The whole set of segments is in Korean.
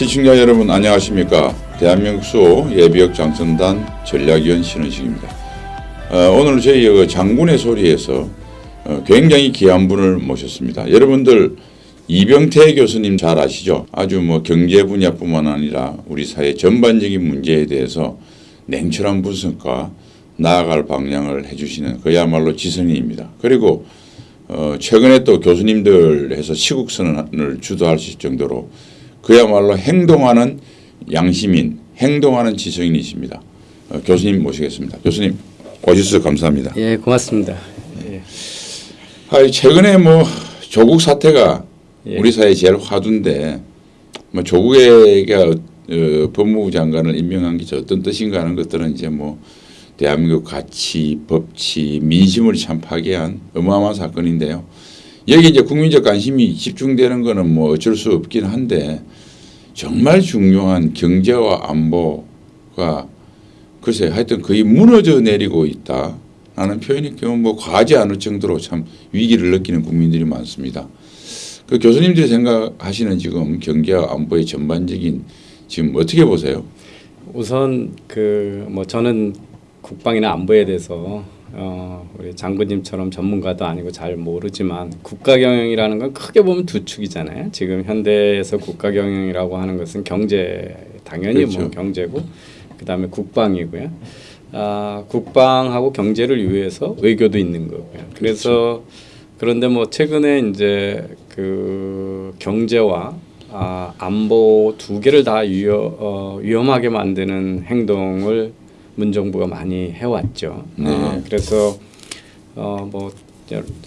시청자 여러분 안녕하십니까? 대한민국 수 예비역 장성단 전략위원 신원식입니다. 어, 오늘 저희 그 장군의 소리에서 어, 굉장히 귀한 분을 모셨습니다. 여러분들 이병태 교수님 잘 아시죠? 아주 뭐 경제 분야뿐만 아니라 우리 사회 전반적인 문제에 대해서 냉철한 분석과 나아갈 방향을 해주시는 그야말로 지성인입니다. 그리고 어, 최근에 또 교수님들 해서 시국선언을 주도하실 정도로 그야말로 행동하는 양시민, 행동하는 지성인이십니다. 어, 교수님 모시겠습니다. 교수님 오셔서 감사합니다. 예, 고맙습니다. 예. 아, 최근에 뭐 조국 사태가 예. 우리 사회 제일 화두인데 뭐 조국에게 어, 법무부 장관을 임명한 게 어떤 뜻인가 하는 것들은 이제 뭐 대한민국 가치, 법치, 민심을 참 파괴한 어마어마한 사건인데요. 여기 이제 국민적 관심이 집중되는 거는 뭐 어쩔 수 없긴 한데 정말 중요한 경제와 안보가 글쎄 하여튼 거의 무너져 내리고 있다. 라는 표현이 뭐 과하지 않을 정도로 참 위기를 느끼는 국민들이 많습니다. 그 교수님들이 생각하시는 지금 경제와 안보의 전반적인 지금 어떻게 보세요? 우선 그 뭐 저는 국방이나 안보에 대해서 어 우리 장군님처럼 전문가도 아니고 잘 모르지만 국가 경영이라는 건 크게 보면 두 축이잖아요. 지금 현대에서 국가 경영이라고 하는 것은 경제 당연히 뭐 그렇죠. 경제고 그 다음에 국방이고요. 아 국방하고 경제를 위해서 외교도 있는 거고요. 그래서 그런데 뭐 최근에 이제 그 경제와 아, 안보 두 개를 다 위험, 어, 위험하게 만드는 행동을 문정부가 많이 해왔죠. 네. 어, 그래서 어 뭐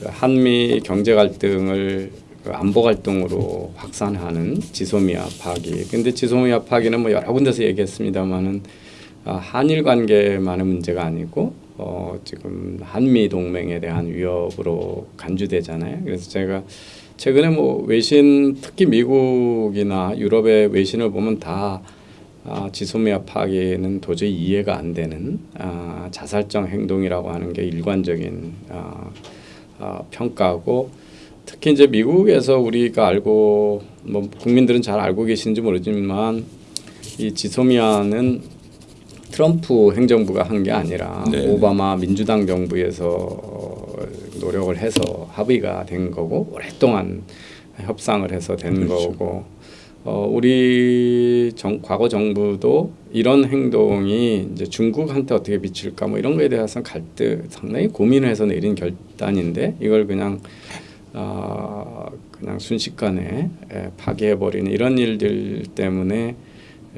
한미 경제 갈등을 그 안보 갈등으로 확산하는 지소미아 파기. 근데 지소미아 파기는 뭐 여러 군데서 얘기했습니다만은 아, 한일 관계만의 문제가 아니고 어, 지금 한미 동맹에 대한 위협으로 간주되잖아요. 그래서 제가 최근에 뭐 외신 특히 미국이나 유럽의 외신을 보면 다 아, 지소미아 파기는 도저히 이해가 안 되는 아, 자살적 행동이라고 하는 게 일관적인 아, 아, 평가고 특히 이제 미국에서 우리가 알고 뭐 국민들은 잘 알고 계신지 모르지만 이 지소미아는 트럼프 행정부가 한 게 아니라 네. 오바마 민주당 정부에서 어, 노력을 해서 합의가 된 거고 오랫동안 협상을 해서 된 그렇죠. 거고 어, 우리 정, 과거 정부도 이런 행동이 이제 중국한테 어떻게 미칠까 뭐 이런 거에 대해서는 갈등 상당히 고민을 해서 내린 결단인데 이걸 그냥 아 그냥 순식간에 에, 파괴해 버리는 이런 일들 때문에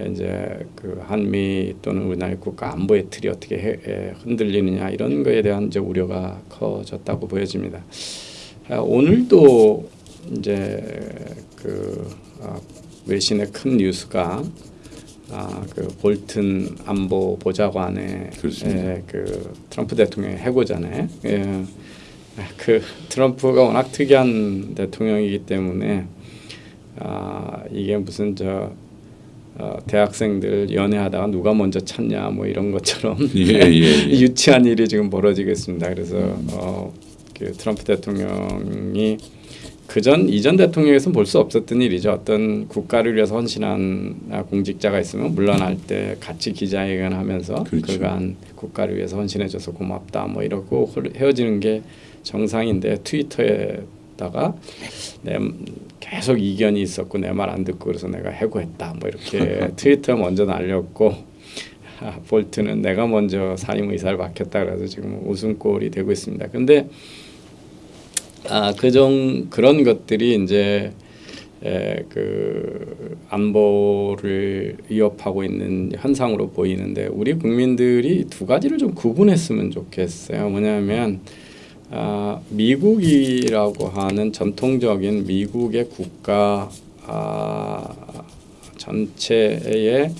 이제 그 한미 또는 우리나라 국가 안보의 틀이 어떻게 해, 에, 흔들리느냐 이런 거에 대한 이제 우려가 커졌다고 보여집니다. 아, 오늘도 이제 그 아, 외신의 큰 뉴스가 아, 그 볼튼 안보 보좌관의. 에, 그 트럼프 대통령의 해고잖아요. 예. 그 트럼프가 워낙 특이한 대통령이기 때문에 아, 이게 무슨 저 어, 대학생들 연애하다가 누가 먼저 찾냐 뭐 이런 것처럼 예, 예, 예. 유치한 일이 지금 벌어지겠습니다. 그래서 어, 그 트럼프 대통령이 그전 이전 대통령에서는 볼 수 없었던 일이죠. 어떤 국가를 위해서 헌신한 아, 공직자가 있으면 물러날 때 같이 기자회견하면서 그렇죠. 그간 국가를 위해서 헌신해줘서 고맙다 뭐 이러고 헤어지는 게 정상인데 트위터에다가 내 계속 이견이 있었고 내 말 안 듣고 그래서 내가 해고했다 뭐 이렇게 트위터 먼저 날렸고 아, 볼트는 내가 먼저 사임 의사를 밝혔다 그래서 지금 웃음꼴이 되고 있습니다. 근데 아 그정 그런 것들이 이제 에, 그 안보를 위협하고 있는 현상으로 보이는데 우리 국민들이 두 가지를 좀 구분했으면 좋겠어요. 뭐냐면 아, 미국이라고 하는 전통적인 미국의 국가 아, 전체의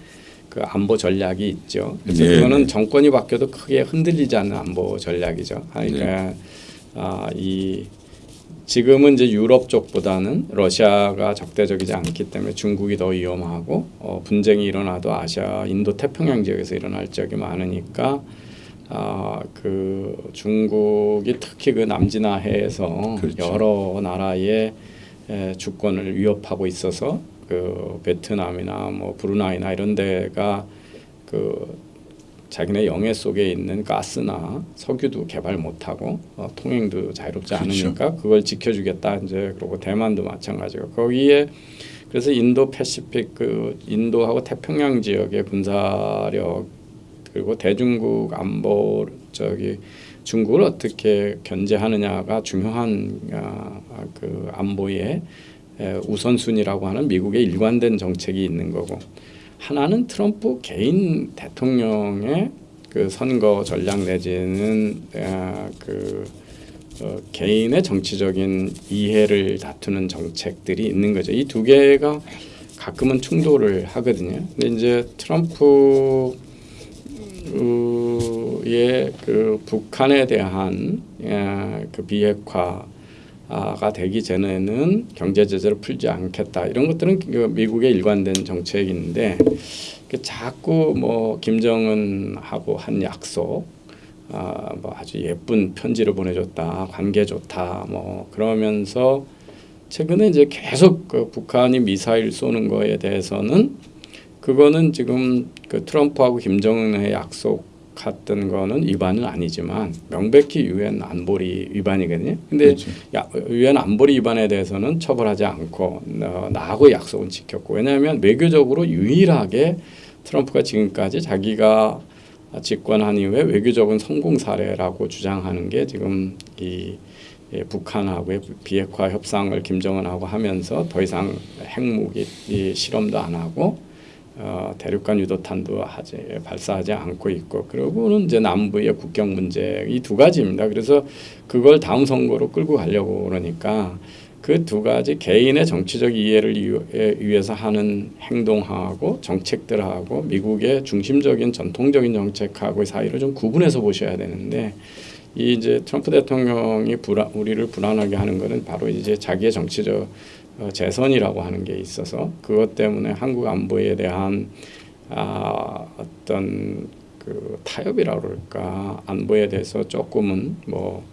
그 안보 전략이 있죠. 그래서 네, 그거는 네. 정권이 바뀌어도 크게 흔들리지 않는 안보 전략이죠. 그러니까 아, 이 지금은 이제 유럽 쪽보다는 러시아가 적대적이지 않기 때문에 중국이 더 위험하고 어, 분쟁이 일어나도 아시아, 인도 태평양 지역에서 일어날 적이 많으니까 아, 그 중국이 특히 그 남진아해에서 그렇죠. 여러 나라의 에, 주권을 위협하고 있어서 그 베트남이나 뭐 브루나이나 이런 데가 그 자기네 영해 속에 있는 가스나 석유도 개발 못하고 어, 통행도 자유롭지 그렇죠. 않으니까 그걸 지켜주겠다. 이제 그리고 대만도 마찬가지고. 거기에 그래서 인도 패시픽 그 인도하고 태평양 지역의 군사력 그리고 대중국 안보 저기 중국을 어떻게 견제하느냐가 중요한 아, 그 안보의 에, 우선순위라고 하는 미국의 일관된 정책이 있는 거고 하나는 트럼프 개인 대통령의 그 선거 전략 내지는 아, 그 어, 개인의 정치적인 이해를 다투는 정책들이 있는 거죠. 이 두 개가 가끔은 충돌을 하거든요. 근데 이제 트럼프의 그 북한에 대한 예, 그 비핵화 가 되기 전에는 경제 제재를 풀지 않겠다. 이런 것들은 그 미국의 일관된 정책인데 그 자꾸 뭐 김정은하고 한 약속 아, 뭐 아주 예쁜 편지를 보내줬다 관계 좋다 뭐 그러면서 최근에 이제 계속 그 북한이 미사일 쏘는 거에 대해서는 그거는 지금 그 트럼프하고 김정은의 약속 했던 거는 위반은 아니지만 명백히 유엔 안보리 위반이거든요. 근데 그렇죠. 야, 유엔 안보리 위반에 대해서는 처벌하지 않고 어, 나하고 약속은 지켰고 왜냐하면 외교적으로 유일하게 트럼프가 지금까지 자기가 집권한 이후에 외교적인 성공 사례라고 주장하는 게 지금 이 예, 북한하고의 비핵화 협상을 김정은하고 하면서 더 이상 핵무기 이 실험도 안 하고 어, 대륙간 유도탄도 하지 발사하지 않고 있고 그리고는 이제 남부의 국경 문제 이 두 가지입니다. 그래서 그걸 다음 선거로 끌고 가려고 그러니까 그 두 가지 개인의 정치적 이해를 위해서 하는 행동하고 정책들하고 미국의 중심적인 전통적인 정책하고의 사이를 좀 구분해서 보셔야 되는데 이 이제 트럼프 대통령이 불안, 우리를 불안하게 하는 것은 바로 이제 자기의 정치적 어, 재선이라고 하는 게 있어서 그것 때문에 한국 안보에 대한 아, 어떤 그 타협이라고 그럴까 안보에 대해서 조금은 뭐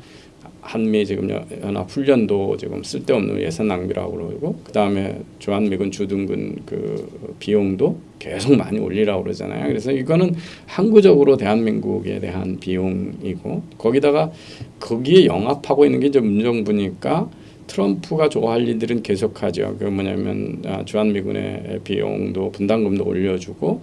한미 지금 연- 연합 훈련도 지금 쓸데없는 예산 낭비라고 그러고 그 다음에 주한미군 주둔군 그 비용도 계속 많이 올리라고 그러잖아요. 그래서 이거는 항구적으로 대한민국에 대한 비용이고 거기다가 거기에 영합하고 있는 게 이제 문정부니까 트럼프가 좋아할 일들은 계속하죠. 그 뭐냐면 아, 주한미군의 비용도 분담금도 올려주고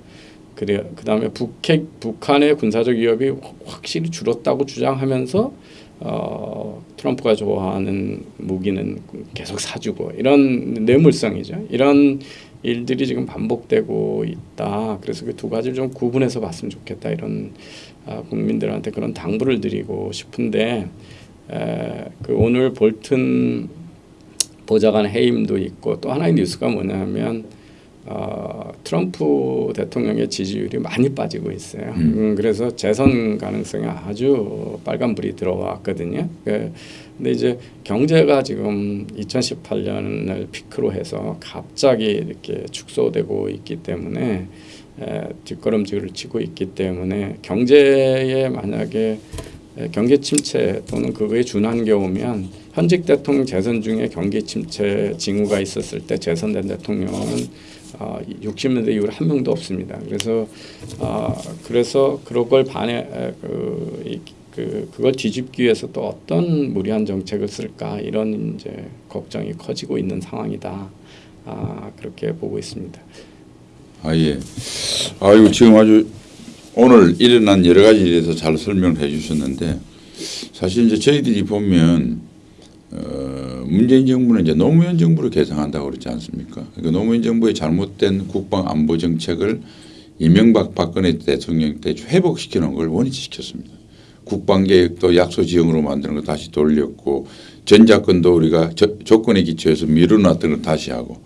그래 그 다음에 북핵 북한의 군사적 위협이 확실히 줄었다고 주장하면서 어, 트럼프가 좋아하는 무기는 계속 사주고 이런 뇌물성이죠. 이런 일들이 지금 반복되고 있다. 그래서 그 두 가지를 좀 구분해서 봤으면 좋겠다. 이런 아, 국민들한테 그런 당부를 드리고 싶은데 에, 그 오늘 볼튼 보좌관 해임도 있고 또 하나의 뉴스가 뭐냐면 어, 트럼프 대통령의 지지율이 많이 빠지고 있어요. 음. 음, 그래서 재선 가능성이 아주 빨간불이 들어왔거든요. 그, 근데 이제 경제가 지금 2018년을 피크로 해서 갑자기 이렇게 축소되고 있기 때문에 에, 뒷걸음질을 치고 있기 때문에 경제에 만약에 에, 경기 침체 또는 그거에 준한 게 오면 현직 대통령 재선 중에 경기 침체 징후가 있었을 때 재선된 대통령은 어, 60년대 이후로 한 명도 없습니다. 그래서 어, 그래서 그런 걸 반해 에, 그, 이, 그 그걸 뒤집기 위해서 또 어떤 무리한 정책을 쓸까 이런 이제 걱정이 커지고 있는 상황이다. 아, 그렇게 보고 있습니다. 아 예. 아이고 지금 아주 오늘 일어난 여러 가지에 대해서 잘 설명을 해 주셨는데 사실 이제 저희들이 보면 어, 문재인 정부는 이제 노무현 정부를 개성한다고 그러지 않습니까? 그러니까 노무현 정부의 잘못된 국방 안보 정책을 이명박 박근혜 대통령 때 회복시키는 걸 원위치시켰습니다. 국방 계획도 약소 지형으로 만드는 거 다시 돌렸고 전작권도 우리가 저, 조건에 기초해서 미뤄놨던 걸 다시 하고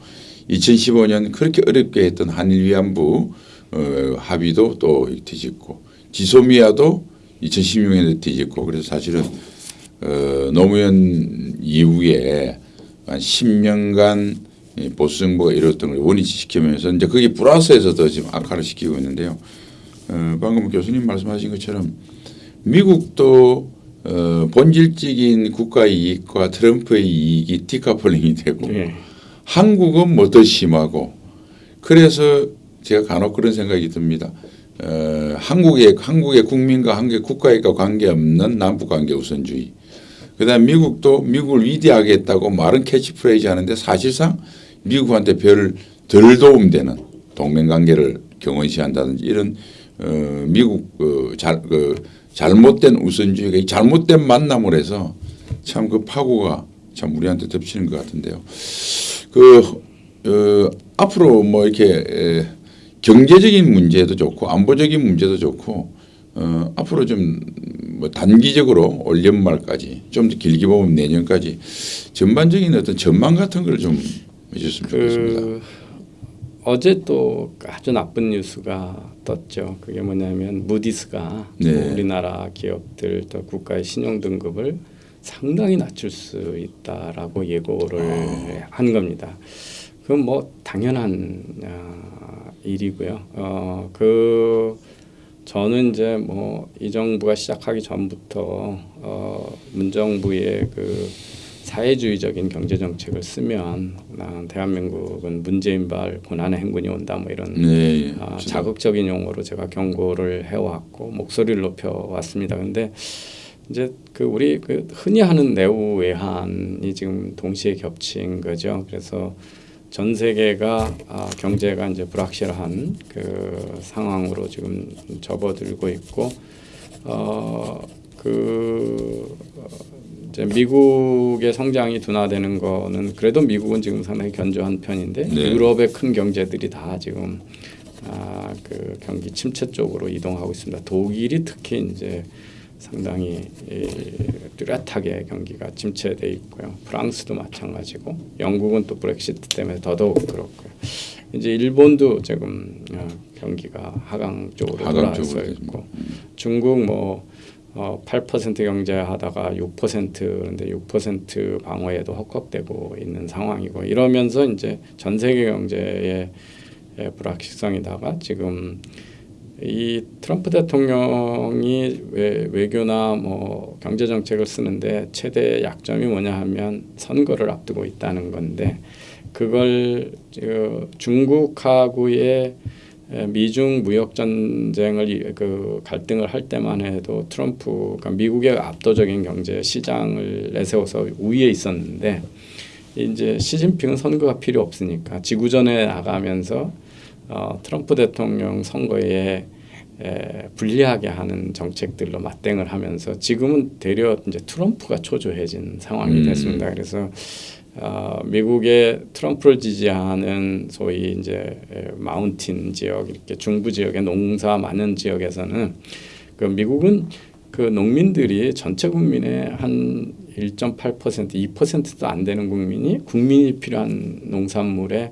2015년 그렇게 어렵게 했던 한일 위안부 어, 합의도 또 뒤집고 지소미아도 2016년에 뒤집고 그래서 사실은 어, 노무현 이후에 한 10년간 이 보수 정부가 이뤘던 걸 원위치시키면서 이제 그게 플러스에서 더 지금 악화를 시키고 있는데요. 어, 방금 교수님 말씀하신 것처럼 미국도 어, 본질적인 국가 이익과 트럼프의 이익이 decoupling이 되고 예. 한국은 뭐 더 심하고 그래서 제가 간혹 그런 생각이 듭니다. 어, 한국의 한국의 국민과 한국의 국가와 관계없는 남북 관계 우선주의. 그다음 미국도 미국을 위대하게 했다고 말은 캐치프레이즈 하는데 사실상 미국한테 별 덜 도움되는 동맹 관계를 경원시한다든지 이런 어, 미국 그, 잘, 그 잘못된 우선주의가 이 잘못된 만남을 해서 참 그 파고가 참 우리한테 덮치는 것 같은데요. 그 어, 앞으로 뭐 이렇게 에, 경제적인 문제도 좋고 안보적인 문제도 좋고 어, 앞으로 좀 뭐 단기적으로 올 연말까지 좀 더 길게 보면 내년까지 전반적인 어떤 전망 같은 걸 좀 해줬으면 좋겠습니다. 그 어제 또 아주 나쁜 뉴스가 떴죠. 그게 뭐냐면 무디스가 네. 우리나라 기업들 또 국가의 신용 등급을 상당히 낮출 수 있다라고 예고를 아. 한 겁니다. 그건 뭐 당연한 아, 일이고요. 어, 그 저는 이제 뭐 이 정부가 시작하기 전부터 어, 문정부의 그 사회주의적인 경제 정책을 쓰면 아, 대한민국은 문재인발 고난의 행군이 온다 뭐 이런 네, 예. 아, 자극적인 용어로 제가 경고를 해왔고 목소리를 높여왔습니다. 근데 이제 그 우리 그 흔히 하는 내후 외환이 지금 동시에 겹친 거죠. 그래서 전 세계가 아, 경제가 이제 불확실한 그 상황으로 지금 접어들고 있고 어그 이제 미국의 성장이 둔화되는 거는 그래도 미국은 지금 상당히 견조한 편인데 네. 유럽의 큰 경제들이 다 지금 아, 그 경기 침체 쪽으로 이동하고 있습니다. 독일이 특히 이제 상당히 이, 뚜렷하게 경기가 침체돼 있고요. 프랑스도 마찬가지고 영국은 또 브렉시트 때문에 더더욱 그렇고요. 이제 일본도 지금 어, 경기가 하강 쪽으로 하강 돌아서 있고 중국 뭐 어, 8% 경제 하다가 6% 그런데 6% 방어에도 헉헉대고 있는 상황이고 이러면서 이제 전 세계 경제의 의 불확실성이다가 지금 이 트럼프 대통령이 외, 외교나 뭐 경제 정책을 쓰는데 최대 약점이 뭐냐 하면 선거를 앞두고 있다는 건데 그걸 저 중국하고의 에, 미중 무역 전쟁을 이- 그 갈등을 할 때만 해도 트럼프 그러니까 미국의 압도적인 경제 시장을 내세워서 우위에 있었는데 이제 시진핑은 선거가 필요 없으니까 지구전에 나가면서 어, 트럼프 대통령 선거에 에, 불리하게 하는 정책들로 맞대응을 하면서 지금은 되려 이제 트럼프가 초조해진 상황이 음. 됐습니다. 그래서 어, 미국의 트럼프를 지지하는 소위 이제 에, 마운틴 지역 이렇게 중부 지역의 농사 많은 지역에서는 그 미국은 그 농민들이 전체 국민의 한 1.8% 2%도 안 되는 국민이 국민이 필요한 농산물의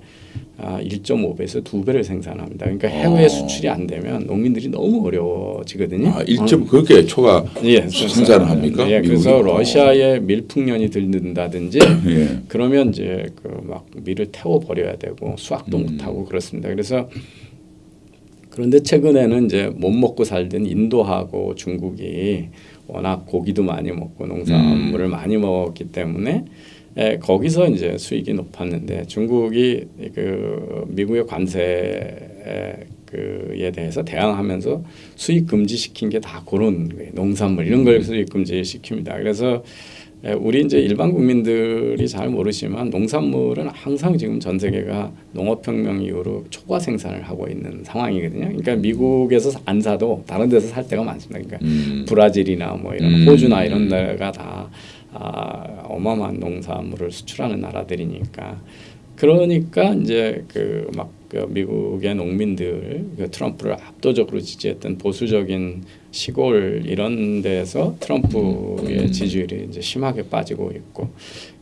아, 1.5배에서 두 배를 생산합니다. 그러니까 해외 어. 수출이 안 되면 농민들이 너무 어려워지거든요. 아, 1점 그렇게 초과 예, 생산을 합니까? 예, 그래서? 러시아에 밀풍년이 들는다든지 예. 그러면 이제 그 막 밀을 태워 버려야 되고 수확도 음. 못 하고 그렇습니다. 그래서 그런데 최근에는 이제 못 먹고 살던 인도하고 중국이 워낙 고기도 많이 먹고 농산물을 음. 많이 먹었기 때문에 에, 거기서 이제 수익이 높았는데 중국이 그 미국의 관세 그에 대해서 대항하면서 수입 금지 시킨 게 다 그런. 농산물 이런 걸 수입 금지 시킵니다. 그래서 에, 우리 이제 일반 국민들이 잘 모르지만 농산물은 항상 지금 전 세계가 농업혁명 이후로 초과 생산을 하고 있는 상황이거든요. 그러니까 미국에서 안 사도 다른 데서 살 때가 많습니다. 그러니까 음. 브라질이나 뭐 이런 음. 호주나 이런 데가 다 아, 어마어마한 농산물을 수출하는 나라들이니까 그러니까 이제 그막 그 미국의 농민들 그 트럼프를 압도적으로 지지했던 보수적인 시골 이런 데서 트럼프의 음. 지지율이 이제 심하게 빠지고 있고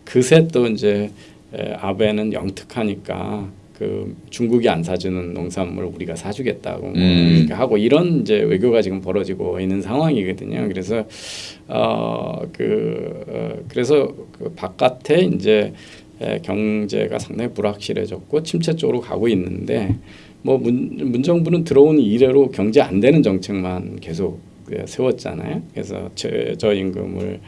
그새 또 이제 에, 아베는 영특하니까 그 중국이 안 사주는 농산물 우리가 사주겠다고 뭐 음. 하고 이런 이제 외교가 지금 벌어지고 있는 상황이거든요. 그래서 어그 어, 그래서 그 바깥에 이제 에, 경제가 상당히 불확실해졌고 침체 쪽으로 가고 있는데 뭐 문, 문정부는 들어온 이래로 경제 안 되는 정책만 계속 그 세웠잖아요. 그래서 최저임금을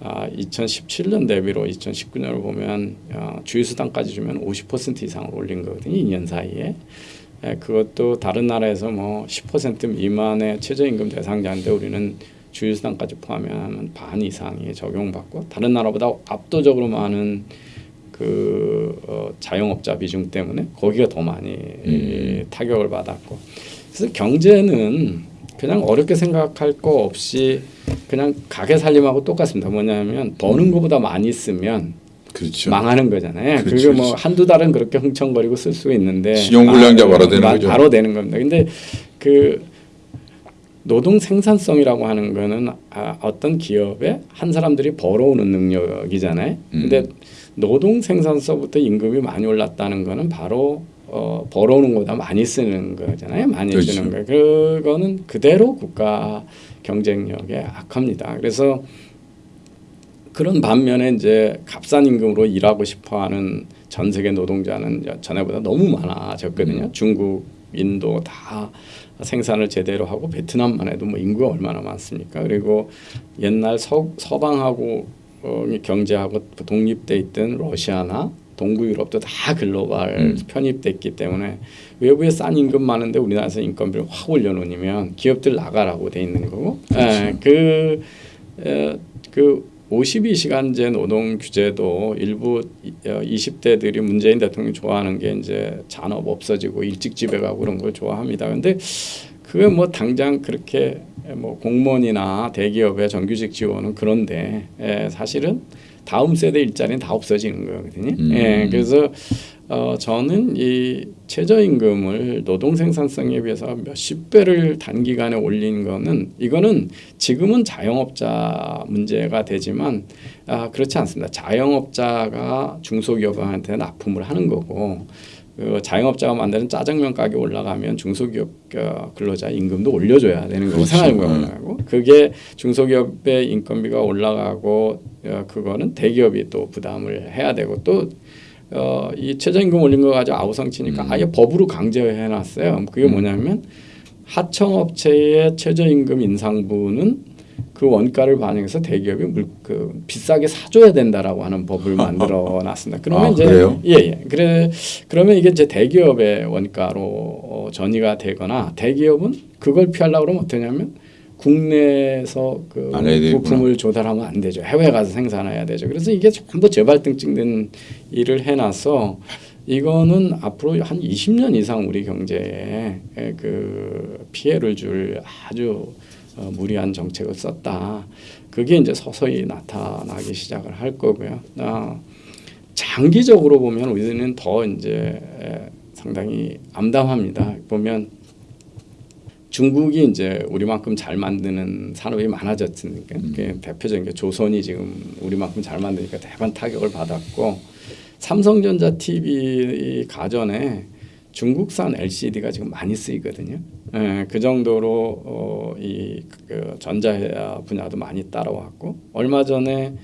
아, 2017년 대비로 2019년을 보면 어, 주휴수당까지 주면 50% 이상을 올린 거거든요. 2년 사이에. 예, 그것도 다른 나라에서 뭐 10% 미만의 최저임금 대상자인데 우리는 주휴수당까지 포함하면 반 이상이 적용받고 다른 나라보다 압도적으로 많은 그 어, 자영업자 비중 때문에 거기가 더 많이 이, 타격을 받았고 그래서 경제는 그냥 어렵게 생각할 거 없이 그냥 가게 살림하고 똑같습니다. 뭐냐면 버는 것보다 많이 쓰면 그렇죠. 망하는 거잖아요. 그렇죠, 그게 뭐 그렇죠. 한두 달은 그렇게 흥청거리고 쓸 수 있는데 신용불량자 바로 되는 마- 거죠. 바로 되는 겁니다. 근데 그 노동 생산성이라고 하는 거는 아, 어떤 기업에 한 사람들이 벌어오는 능력이잖아요. 음. 근데 노동 생산성부터 임금이 많이 올랐다는 거는 바로 어, 벌어오는 거보다 많이 쓰는 거잖아요. 많이 그렇죠. 쓰는 거. 그거는 그대로 국가 경쟁력에 악합니다. 그래서 그런 반면에 이제 값싼 임금으로 일하고 싶어하는 전 세계 노동자는 전에보다 너무 많아졌거든요. 중국, 인도 다 생산을 제대로 하고 베트남만 해도 뭐 인구가 얼마나 많습니까? 그리고 옛날 서, 서방하고 어, 경제하고 독립돼 있던 러시아나 동구 유럽도 다 글로벌 음. 편입됐기 때문에 외부에 싼 임금 많은데 우리나라에서 인건비를 확 올려놓으면 기업들 나가라고 돼 있는 거고 예, 그, 에, 그 52시간제 노동 규제도 일부 이- 어, 20대들이 문재인 대통령이 좋아하는 게 이제 잔업 없어지고 일찍 집에 가고 그런 걸 좋아합니다. 근데 그게 뭐 당장 그렇게 뭐 공무원이나 대기업의 정규직 지원은 그런데 예, 사실은 다음 세대 일자리는 다 없어지는 거거든요. 음. 예, 그래서 어, 저는 이 최저임금을 노동 생산성에 비해서 몇십 배를 단기간에 올린 거는 이거는 지금은 자영업자 문제가 되지만 아, 그렇지 않습니다. 자영업자가 중소기업한테 납품을 하는 거고 그 자영업자가 만드는 짜장면 가게 올라가면 중소기업 어, 근로자 임금도 올려줘야 되는 거고 그렇죠. 네. 올라가고 그게 중소기업의 인건비가 올라가고 어, 그거는 대기업이 또 부담을 해야 되고 또 어, 이 최저임금 올린 거 가지고 아우성치니까 음. 아예 법으로 강제해 놨어요. 그게 뭐냐면 하청업체의 최저임금 인상분은 그 원가를 반영해서 대기업이 물, 그 비싸게 사줘야 된다라고 하는 법을 만들어 놨습니다. 그러면 아, 이제 그래요? 예, 예. 그래 그러면 이게 이제 대기업의 원가로 어, 전이가 되거나 대기업은 그걸 피하려고 그러면 어떠냐면 국내에서 그안 해야 되겠구나. 부품을 조달하면 안 되죠. 해외 가서 생산해야 되죠. 그래서 이게 전부 재발등 찍는 일을 해놔서 이거는 앞으로 한 20년 이상 우리 경제에 그 피해를 줄 아주 어, 무리한 정책을 썼다. 그게 이제 서서히 나타나기 시작을 할 거고요. 아, 장기적으로 보면 우리는 더 이제 에, 상당히 암담합니다. 보면 중국이 이제 우리만큼 잘 만드는 산업이 많아졌으니까 그게 대표적인 게 조선이 지금 우리만큼 잘 만드니까 대반 타격을 받았고 삼성전자 TV 가전에 중국산 LCD가 지금 많이 쓰이거든요. 예, 그 정도로 어, 이 그 전자 분야도 많이 따라왔고 얼마 전에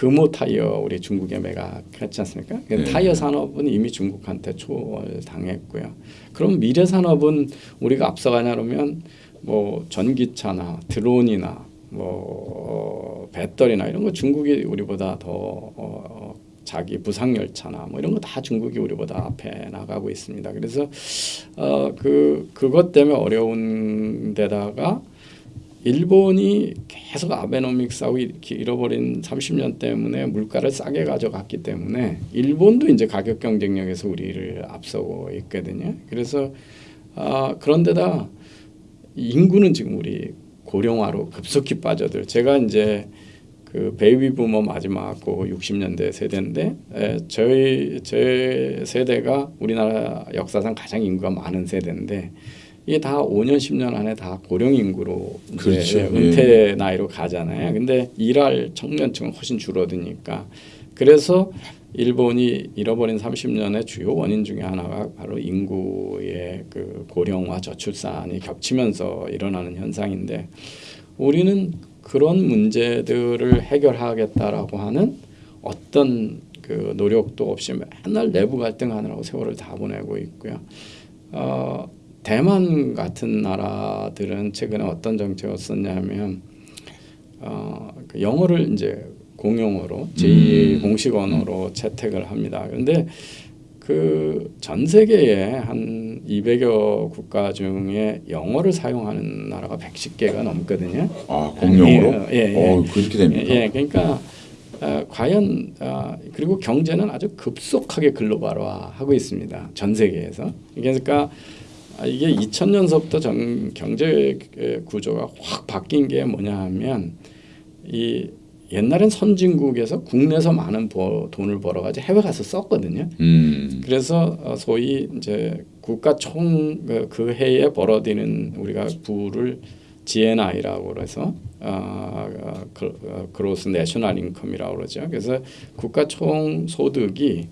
금호 타이어 우리 중국에 매각했지 않습니까? 그 네. 타이어 산업은 이미 중국한테 초월당했고요. 그럼 미래 산업은 우리가 앞서가냐 그러면 뭐 전기차나 드론이나 뭐 어, 배터리나 이런 거 중국이 우리보다 더 어, 자기 부상 열차나 뭐 이런 거 다 중국이 우리보다 앞에 나가고 있습니다. 그래서 어 그 그것 때문에 어려운 데다가 일본이 계속 아베노믹스하고 잃어버린 30년 때문에 물가를 싸게 가져갔기 때문에 일본도 이제 가격 경쟁력에서 우리를 앞서고 있거든요. 그래서 아 그런데다 인구는 지금 우리 고령화로 급속히 빠져들. 제가 이제 그 베이비 부머 마지막 그 60년대 세대인데 에, 저희 제 세대가 우리나라 역사상 가장 인구가 많은 세대인데 이게 다 5년 10년 안에 다 고령 인구로 그렇죠. 예, 은퇴 나이로 가잖아요. 근데 일할 청년층은 훨씬 줄어드니까 그래서 일본이 잃어버린 30년의 주요 원인 중에 하나가 바로 인구의 그 고령화 저출산이 겹치면서 일어나는 현상인데 우리는 그런 문제들을 해결하겠다라고 하는 어떤 그 노력도 없이 맨날 내부 갈등하느라고 세월을 다 보내고 있고요. 어, 대만 같은 나라들은 최근에 어떤 정책을 썼냐면 어, 그 영어를 이제 공용어로 제2 음. 공식 언어로 채택을 합니다. 그런데 그 전 세계에 한 200여 국가 중에 영어를 사용하는 나라가 110개가 넘거든요. 아 공용으로? 예, 예, 예. 어 그렇게 됩니까? 예, 그러니까 어, 과연 어, 그리고 경제는 아주 급속하게 글로벌화하고 있습니다. 전 세계에서. 그러니까 아, 이게 2000년서부터 전 경제 구조가 확 바뀐 게 뭐냐 하면 이 옛날엔 선진국에서 국내에서 많은 버, 돈을 벌어가지고 해외 가서 썼거든요. 음. 그래서 어, 소위 이제 국가 총그 그 해에 벌어들이는 우리가 부를 GNI라고 그래서 어, 어, 그, 어, 그로스 내셔널 인컴이라고 그러죠. 그래서 국가 총 소득이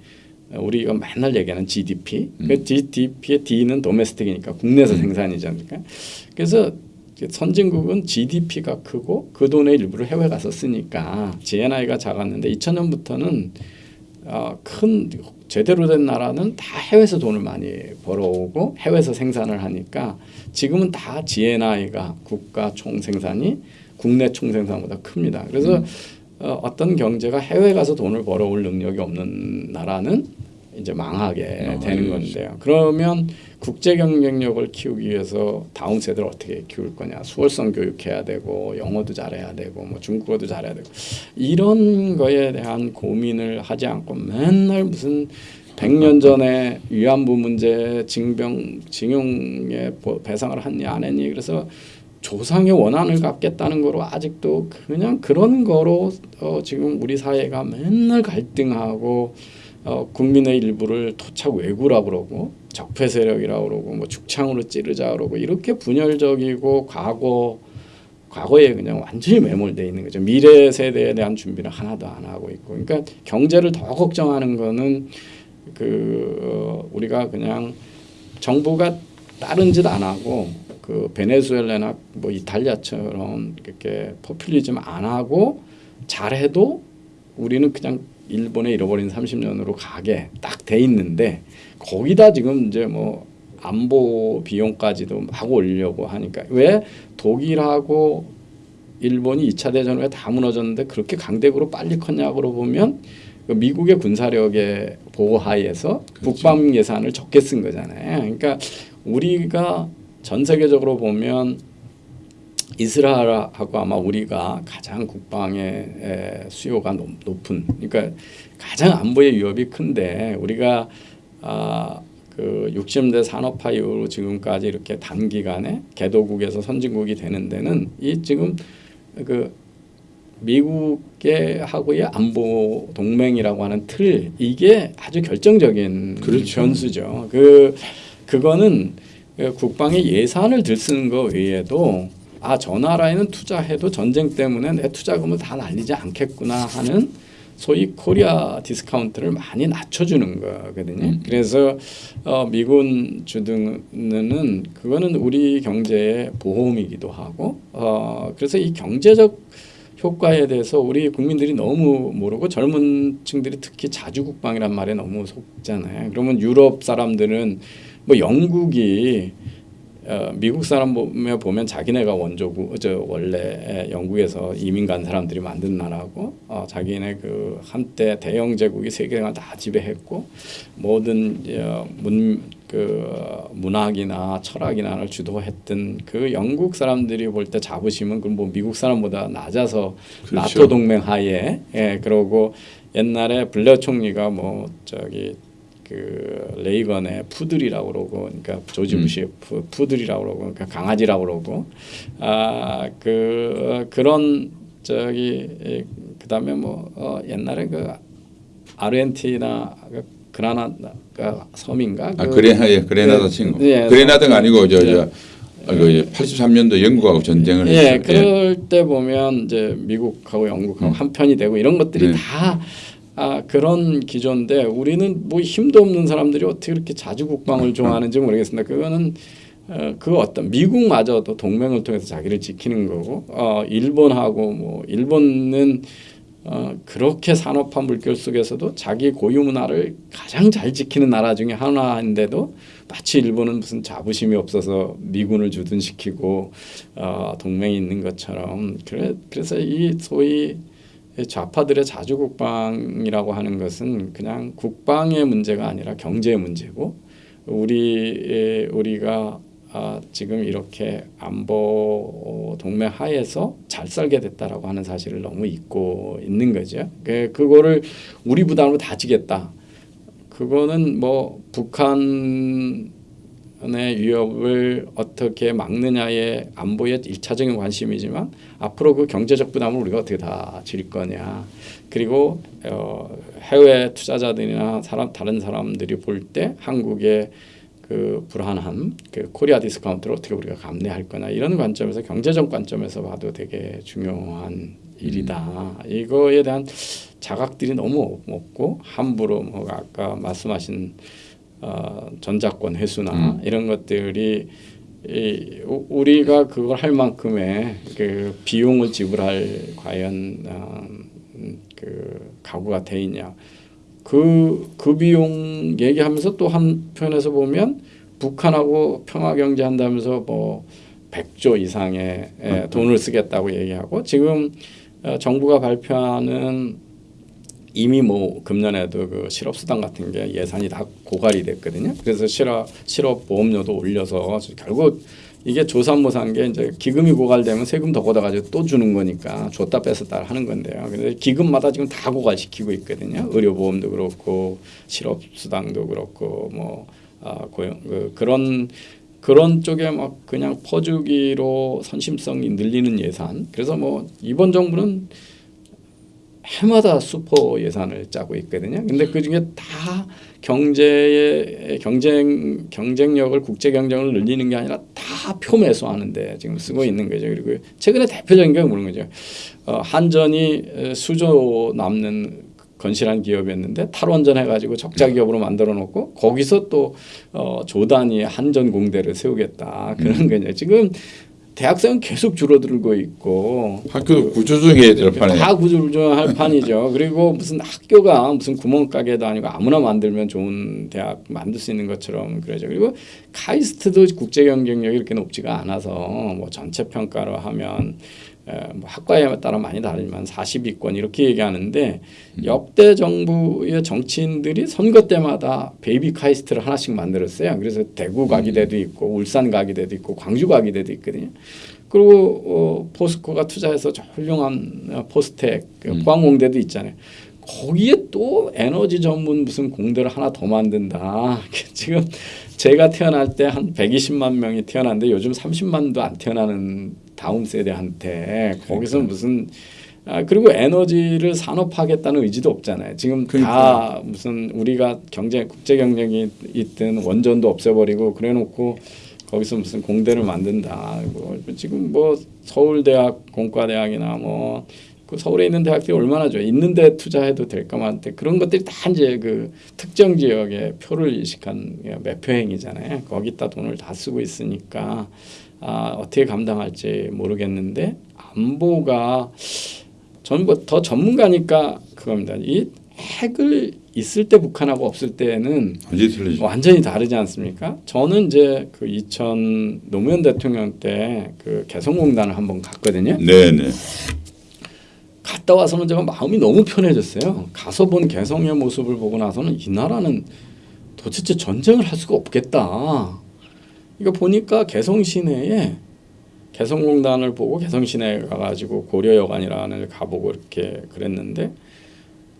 우리가 맨날 얘기하는 GDP. 그 GDP의 D는 도메스틱이니까 국내에서 생산이지 않습니까? 그래서 선진국은 GDP가 크고 그 돈의 일부를 해외 가서 쓰니까 GNI가 작았는데 2000년부터는 어, 큰 제대로 된 나라는 다 해외에서 돈을 많이 벌어오고 해외에서 생산을 하니까 지금은 다 GNI가 국가 총생산이 국내 총생산보다 큽니다. 그래서 어, 어떤 경제가 해외 가서 돈을 벌어올 능력이 없는 나라는 이제 망하게 아, 되는 예. 건데요. 그러면 국제 경쟁력을 키우기 위해서 다음 세대를 어떻게 키울 거냐? 수월성 교육해야 되고 영어도 잘해야 되고 뭐 중국어도 잘해야 되고 이런 거에 대한 고민을 하지 않고 맨날 무슨 100년 전에 위안부 문제 징병 징용의 보- 배상을 했니 안 했니 그래서 조상의 원한을 갚겠다는 거로 아직도 그냥 그런 거로 어, 지금 우리 사회가 맨날 갈등하고 어, 국민의 일부를 토착 왜구라고 그러고 적폐 세력이라고 그러고 뭐 죽창으로 찌르자 그러고 이렇게 분열적이고 과거 과거에 그냥 완전히 매몰돼 있는 거죠. 미래 세대에 대한 준비를 하나도 안 하고 있고, 그러니까 경제를 더 걱정하는 거는 그 어, 우리가 그냥 정부가 다른 짓 안 하고 그 베네수엘라나 뭐 이탈리아처럼 이렇게 포퓰리즘 안 하고 잘해도 우리는 그냥 일본에 잃어버린 30년으로 가게 딱 돼 있는데 거기다 지금 이제 뭐 안보 비용까지도 막 올리려고 하니까 왜 독일하고 일본이 2차 대전 후에 다 무너졌는데 그렇게 강대국으로 빨리 컸냐고 보면 그 미국의 군사력의 보호하에서 국방 예산을 적게 쓴 거잖아요. 그러니까 우리가 전 세계적으로 보면 이스라엘하고 아마 우리가 가장 국방의 에, 수요가 높, 높은 그러니까 가장 안보의 위협이 큰데 우리가 아, 그 60대 산업화 이후로 지금까지 이렇게 단기간에 개도국에서 선진국이 되는 데는 이 지금 그 미국의 하고의 안보 동맹이라고 하는 틀 이게 아주 결정적인 그렇죠. 변수죠. 그 그거는 그 국방의 예산을 덜 쓰는 거 외에도 아 저 나라에는 투자해도 전쟁 때문에 내 투자금을 다 날리지 않겠구나 하는 소위 코리아 디스카운트를 많이 낮춰주는 거거든요. 음. 그래서 어, 미군 주둔은 그거는 우리 경제의 보험이기도 하고 어, 그래서 이 경제적 효과에 대해서 우리 국민들이 너무 모르고 젊은 층들이 특히 자주국방이란 말에 너무 속잖아요. 그러면 유럽 사람들은 뭐 영국이 어, 미국 사람 보면 보면 자기네가 원조고 저 원래 영국에서 이민 간 사람들이 만든 나라고 어, 자기네 그 한때 대영 제국이 세계를 다 지배했고 모든 어, 문그 문학이나 철학이나를 주도했던 그 영국 사람들이 볼 때 자부심은 그럼 뭐 미국 사람보다 낮아서 그렇죠. 나토 동맹 하에 예 그러고 옛날에 블레어 총리가 뭐 저기 그 레이건의 푸들이라고 그러고 그러니까 조지 음. 부시의 푸, 푸들이라고 그러고 그러니까 강아지라고 그러고 아 그 그런 저기 예, 그다음에 뭐 어, 옛날에 그 아르헨티나 그 그라나다 섬인가 아 그- 그레나 예, 그레나다 예, 친구. 예, 그레나다가 아니고 저 예. 저 아, 그 83년도 영국하고 전쟁을 예, 했어요. 그럴 때 보면 이제 미국하고 영국하고 음. 한 편이 되고 이런 것들이 네. 다 아, 그런 기조인데 우리는 뭐 힘도 없는 사람들이 어떻게 그렇게 자주 국방을 좋아하는지 모르겠습니다. 그거는 어, 그 어떤 미국마저도 동맹을 통해서 자기를 지키는 거고 어, 일본하고 뭐 일본은 어, 그렇게 산업화 물결 속에서도 자기 고유 문화를 가장 잘 지키는 나라 중에 하나인데도 마치 일본은 무슨 자부심이 없어서 미군을 주둔시키고 어, 동맹이 있는 것처럼 그래, 그래서 이 소위 이 좌파들의 자주국방이라고 하는 것은 그냥 국방의 문제가 아니라 경제의 문제고 우리 우리가 아, 지금 이렇게 안보 동맹 하에서 잘 살게 됐다라고 하는 사실을 너무 잊고 있는 거죠. 그 그거를 우리 부담으로 다 지겠다. 그거는 뭐 북한 의 위협을 어떻게 막느냐의 안보의 일차적인 관심이지만 앞으로 그 경제적 부담을 우리가 어떻게 다 질 거냐. 그리고 어, 해외 투자자들이나 사람 다른 사람들이 볼 때 한국의 그 불안함, 그 코리아 디스카운트를 어떻게 우리가 감내할 거냐 이런 관점에서 경제적 관점에서 봐도 되게 중요한 일이다. 이거에 대한 자각들이 너무 없고 함부로 뭐 아까 말씀하신 어, 전자권 회수나 이런 것들이 이, 우- 우리가 그걸 할 만큼의 그 비용을 지불할 과연 어, 음, 그 가구가 돼 있냐. 그, 그 비용 얘기하면서 또 한편에서 보면 북한하고 평화 경제한다면서 뭐 100조 이상의 예, 돈을 쓰겠다고 얘기하고 지금 어, 정부가 발표하는 이미 뭐 금년에도 그 실업수당 같은 게 예산이 다 고갈이 됐거든요. 그래서 실업 실업 보험료도 올려서 결국 이게 조삼모사인 게 이제 기금이 고갈되면 세금 더 걷어가지고 또 주는 거니까 줬다 뺐었다 하는 건데요. 그래서 기금마다 지금 다 고갈시키고 있거든요. 의료보험도 그렇고 실업수당도 그렇고 뭐 아, 고용 그, 그런 그런 쪽에 막 그냥 퍼주기로 선심성이 늘리는 예산. 그래서 뭐 이번 정부는 해마다 슈퍼 예산을 짜고 있거든요. 근데 그 중에 다 경제의 경쟁 경쟁력을 국제 경쟁을 늘리는 게 아니라 다 표매수 하는데 지금 쓰고 있는 거죠. 그리고 최근에 대표적인 게 그런 거죠. 어, 한전이 에, 수조 남는 건실한 기업이었는데 탈원전 해가지고 적자 기업으로 만들어 놓고 거기서 또 어, 조단이 한전 공대를 세우겠다 그런 거죠. 지금 대학생은 계속 줄어들고 있고 학교도 구조조정해야 될 판에 다 구조조정할 판이죠. 그리고 무슨 학교가 무슨 구멍가게도 아니고 아무나 만들면 좋은 대학 만들 수 있는 것처럼 그러죠. 그리고 카이스트도 국제 경쟁력이 이렇게 높지가 않아서 뭐 전체 평가로 하면 에, 뭐 학과에 따라 많이 다르지만 40위권 이렇게 얘기하는데 역대 정부의 정치인들이 선거 때마다 baby 카이스트를 하나씩 만들었어요. 그래서 대구 과기대도 있고 울산 과기대도 있고 광주 과기대도 있거든요. 그리고 어, 포스코가 투자해서 저 훌륭한 어, 포스텍 그 포항공대도 있잖아요. 거기에 또 에너지 전문 무슨 공대를 하나 더 만든다. 지금 제가 태어날 때 한 120만 명이 태어났는데 요즘 30만도 안 태어나는 다음 세대한테 거기서 무슨 아, 그리고 에너지를 산업화하겠다는 의지도 없잖아요. 지금 다 무슨 우리가 경쟁 국제 경쟁이 있든 원전도 없애버리고 그래놓고 거기서 무슨 공대를 만든다. 뭐 지금 뭐 서울대학 공과대학이나 뭐 그 서울에 있는 대학들이 얼마나 좋아 있는데 투자해도 될까만데 그런 것들이 다 이제 그 특정 지역에 표를 이식한 매표 행위잖아요. 거기다 돈을 다 쓰고 있으니까 아, 어떻게 감당할지 모르겠는데 안보가 저는 뭐 더 전문가니까 그겁니다. 이 핵을 있을 때 북한하고 없을 때는 완전히. 완전히 다르지 않습니까? 저는 이제 그 2000 노무현 대통령 때 그 개성공단을 한번 갔거든요. 네네. 갔다 와서는 제가 마음이 너무 편해졌어요. 가서 본 개성의 모습을 보고 나서는 이 나라는 도대체 전쟁을 할 수가 없겠다. 이거 보니까 개성 시내에 개성공단을 보고 개성 시내에 가가지고 고려여관이라는 걸 가보고 이렇게 그랬는데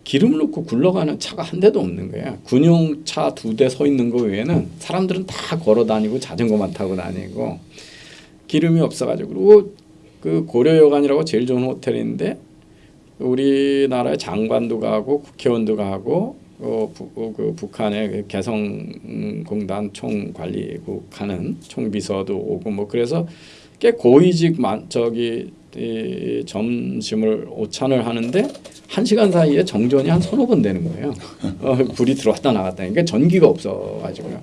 기름을 넣고 굴러가는 차가 한 대도 없는 거야. 군용 차 두 대 서 있는 거 외에는 사람들은 다 걸어 다니고 자전거만 타고 다니고 기름이 없어가지고 그리고 그 고려여관이라고 제일 좋은 호텔인데 우리나라의 장관도 가고 국회의원도 가고 어, 부, 어, 그 북한의 그 개성공단 총관리국 하는 총비서도 오고 뭐 그래서 꽤 고위직 만 저기 이 점심을 오찬을 하는데 한 시간 사이에 정전이 한 서너 번 되는 거예요. 어, 불이 들어왔다 나갔다. 그러니까 전기가 없어가지고요.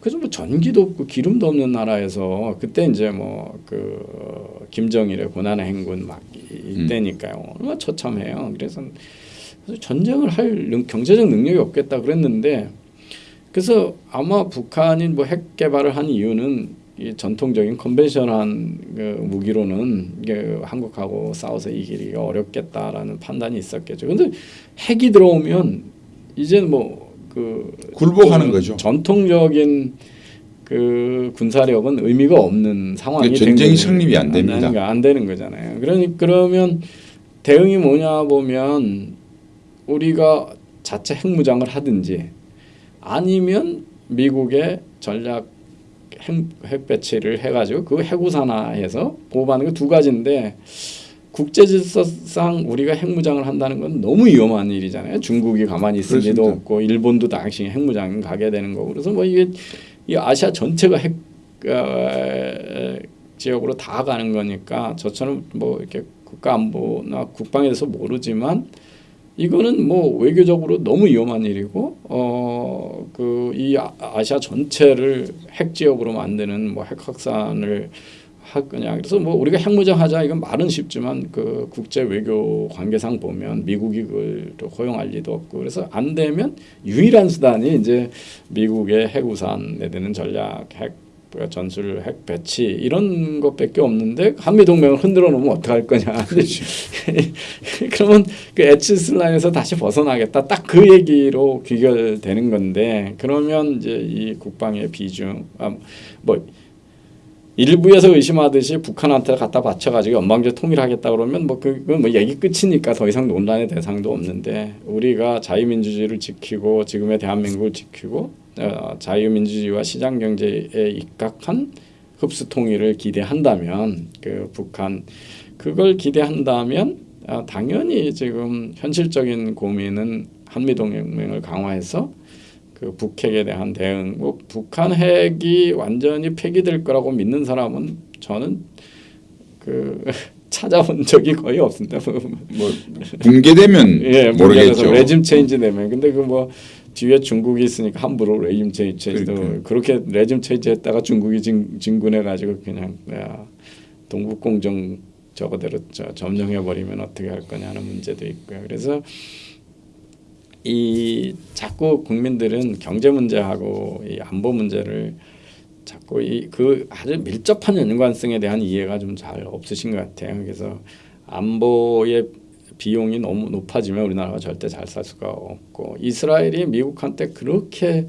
그래서 뭐 전기도 없고 기름도 없는 나라에서 그때 이제 뭐 그 김정일의 고난의 행군 막 이때니까요. 얼마나 처참해요. 그래서 그래서 전쟁을 할 능- 경제적 능력이 없겠다 그랬는데 그래서 아마 북한이 뭐 핵 개발을 한 이유는 이 전통적인 컨벤셔널한 그 무기로는 이게 한국하고 싸워서 이기기가 어렵겠다라는 판단이 있었겠죠. 근데 핵이 들어오면 이제 뭐그 굴복하는 거죠. 전통적인 그 군사력은 의미가 없는 상황이 전쟁이. 성립이 안 됩니다. 안 되는 거잖아요. 그러니 그러면 대응이 뭐냐 보면 우리가 자체 핵무장을 하든지 아니면 미국의 전략 핵, 핵 배치를 해가지고 그 해구산화해서 보호하는 거두 가지인데 국제 질서상 우리가 핵무장을 한다는 건 너무 위험한 일이잖아요. 중국이 가만히 있을 그렇습니다. 없고 일본도 당시 핵무장 가게 되는 거고 그래서 뭐 이게 이 아시아 전체가 핵 어, 지역으로 다 가는 거니까 저처럼 뭐 이렇게 국가 안보나 국방에 대해서 모르지만 이거는 뭐 외교적으로 너무 위험한 일이고 어 그 이 아시아 전체를 핵 지역으로 만드는 뭐 핵 확산을 할 거냐 그래서 뭐 우리가 핵무장 하자 이건 말은 쉽지만 그 국제 외교 관계상 보면 미국이 그걸 또 허용할 리도 없고 그래서 안 되면 유일한 수단이 이제 미국의 핵우산에 대는 전략 핵 전술 핵 배치 이런 것밖에 없는데 한미 동맹을 흔들어 놓으면 어떡할 거냐. 그러면 그 애치슨 라인에서 다시 벗어나겠다. 딱 그 얘기로 귀결되는 건데 그러면 이제 이 국방의 비중 아 뭐 일부에서 의심하듯이 북한한테 갖다 바쳐가지고 연방제 통일하겠다 그러면 뭐 그건 뭐 얘기 끝이니까 더 이상 논란의 대상도 없는데 우리가 자유민주주의를 지키고 지금의 대한민국을 지키고 어, 자유민주주의와 시장 경제에 입각한 흡수 통일을 기대한다면 그 북한 그걸 기대한다면 아, 당연히 지금 현실적인 고민은 한미 동맹을 강화해서 그 북핵에 대한 대응, 뭐 북한 핵이 완전히 폐기될 거라고 믿는 사람은 저는 그 찾아본 적이 거의 없습니다. 뭐 붕괴되면 예, 모르겠죠. 레짐 체인지 되면 근데 그 뭐 뒤에 중국이 있으니까 함부로 regime change도 그러니까요. 그렇게 regime change 했다가 중국이 진, 진군해 가지고 그냥 야, 동북 공정 저거대로 저, 점령해 버리면 어떻게 할 거냐는 문제도 있고요. 그래서 이 자꾸 국민들은 경제 문제하고 이 안보 문제를 자꾸 이 그 아주 밀접한 연관성에 대한 이해가 좀 잘 없으신 것 같아요. 그래서 안보의 비용이 너무 높아지면 우리나라가 절대 잘 살 수가 없고 이스라엘이 미국한테 그렇게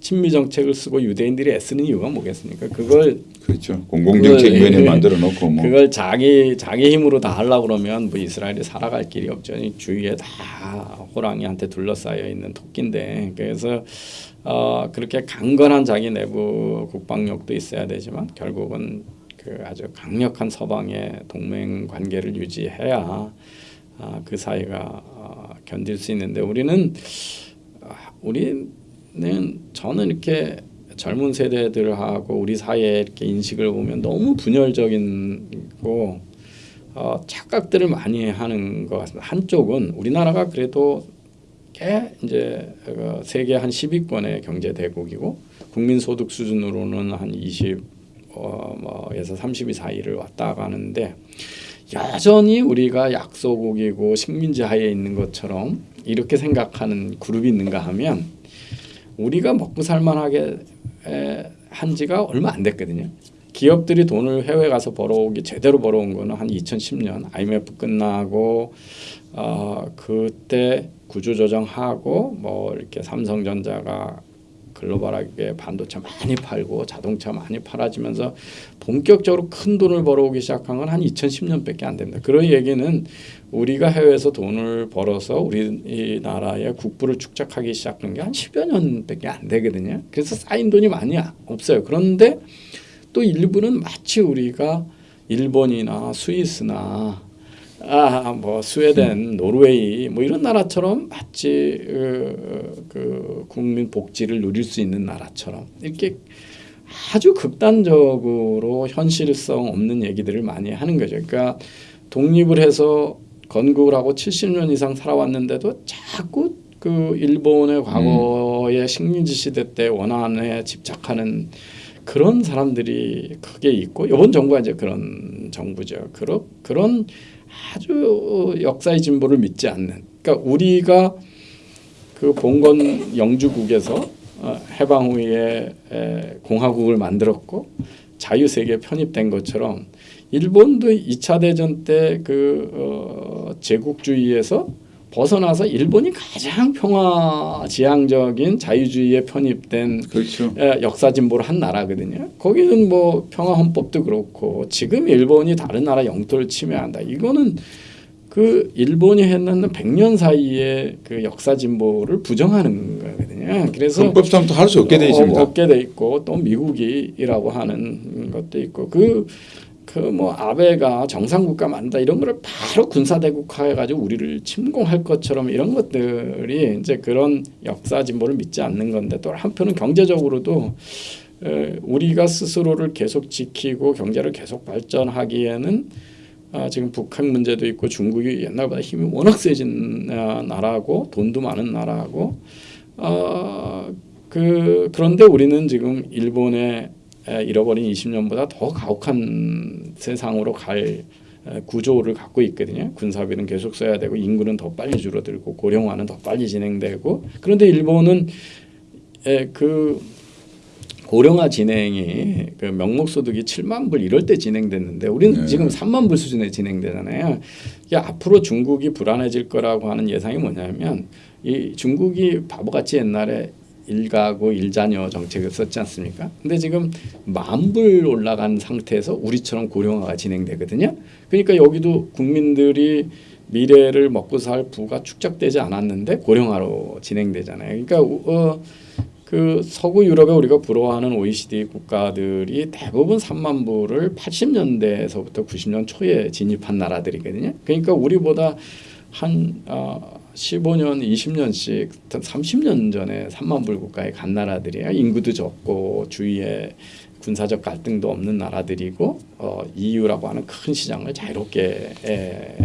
친미 정책을 쓰고 유대인들이 애쓰는 이유가 뭐겠습니까? 그걸 그렇죠. 공공정책 위원회 그걸, 예. 만들어 놓고 뭐 그걸 자기 자기 힘으로 다 하려고 그러면 뭐 이스라엘이 살아갈 길이 없죠. 이 주위에 다 호랑이한테 둘러싸여 있는 토끼인데 그래서 어, 그렇게 강건한 자기 내부 국방력도 있어야 되지만 결국은 그 아주 강력한 서방의 동맹 관계를 유지해야 아, 그 사이가 어, 견딜 수 있는데 우리는 아, 우리는 저는 이렇게 젊은 세대들하고 우리 사이에 이렇게 인식을 보면 너무 분열적인고 어, 착각들을 많이 하는 것 같습니다. 한쪽은 우리나라가 그래도 꽤 이제 그 세계 한 10위권의 경제 대국이고 국민 소득 수준으로는 한 20, 어, 뭐에서 32 사이를 왔다 가는데 여전히 우리가 약소국이고 식민지 하에 있는 것처럼 이렇게 생각하는 그룹이 있는가 하면 우리가 먹고 살만하게 에, 한 지가 얼마 안 됐거든요. 기업들이 돈을 해외 가서 벌어오기 제대로 벌어온 거는 한 2010년 IMF 끝나고 어, 그때 구조조정하고 뭐 이렇게 삼성전자가 글로벌하게 반도체 많이 팔고 자동차 많이 팔아지면서 본격적으로 큰 돈을 벌어오기 시작한 건 한 2010년밖에 안 됩니다. 그런 얘기는 우리가 해외에서 돈을 벌어서 우리나라의 국부를 축적하기 시작한 게 한 10여 년밖에 안 되거든요. 그래서 쌓인 돈이 많이 없어요. 그런데 또 일부는 마치 우리가 일본이나 스위스나 아 뭐 스웨덴, 노르웨이 뭐 이런 나라처럼 마치 그, 그 국민 복지를 누릴 수 있는 나라처럼 이렇게 아주 극단적으로 현실성 없는 얘기들을 많이 하는 거죠. 그러니까 독립을 해서 건국을 하고 70년 이상 살아왔는데도 자꾸 그 일본의 과거의 식민지 시대 때 원한에 집착하는 그런 사람들이 크게 있고 이번 정부가 이제 그런 정부죠. 그런 그런 아주 역사의 진보를 믿지 않는. 그러니까 우리가 그 봉건 영주국에서 어, 해방 후에 에, 공화국을 만들었고 자유세계에 편입된 것처럼 일본도 2차 대전 때그 어, 제국주의에서 벗어나서 일본이 가장 평화 지향적인 자유주의에 편입된 그렇죠. 예, 역사 진보를 한 나라거든요. 거기는 뭐 평화 헌법도 그렇고 지금 일본이 다른 나라 영토를 침해한다. 이거는 그 일본이 했는 100년 사이에 그 역사 진보를 부정하는 거거든요. 그래서 헌법상 또할수 없게 돼 어, 있습니다. 없게 돼 있고 또 미국이라고 하는 것도 있고 그 그 뭐 아베가 정상국가 만다 이런 거를 바로 군사대국화해 가지고 우리를 침공할 것처럼 이런 것들이 이제 그런 역사 진보를 믿지 않는 건데 또 한편은 경제적으로도 에, 우리가 스스로를 계속 지키고 경제를 계속 발전하기에는 아, 지금 북한 문제도 있고 중국이 옛날보다 힘이 워낙 세진 아, 나라고 돈도 많은 나라고. 어, 그 그런데 우리는 지금 일본의 에, 잃어버린 20년보다 더 가혹한 세상으로 갈 에, 구조를 갖고 있거든요. 군사비는 계속 써야 되고 인구는 더 빨리 줄어들고 고령화는 더 빨리 진행되고 그런데 일본은 에, 그 고령화 진행이 그 명목 소득이 7만 불 이럴 때 진행됐는데 우리는 네. 지금 3만 불 수준에 진행되잖아요. 이게 앞으로 중국이 불안해질 거라고 하는 예상이 뭐냐면 이 중국이 바보같이 옛날에 일가구 일자녀 정책을 썼지 않습니까? 근데 지금 만불 올라간 상태에서 우리처럼 고령화가 진행되거든요. 그러니까 여기도 국민들이 미래를 먹고 살 부가 축적되지 않았는데 고령화로 진행되잖아요. 그러니까 어, 그 서구 유럽에 우리가 부러워하는 OECD 국가들이 대부분 3만 불을 80년대에서부터 90년 초에 진입한 나라들이거든요. 그러니까 우리보다 한 어, 15년, 20년씩 30년 전에 3만 불 국가에 간 나라들이에요. 인구도 적고 주위에 군사적 갈등도 없는 나라들이고 어, EU라고 하는 큰 시장을 자유롭게 에,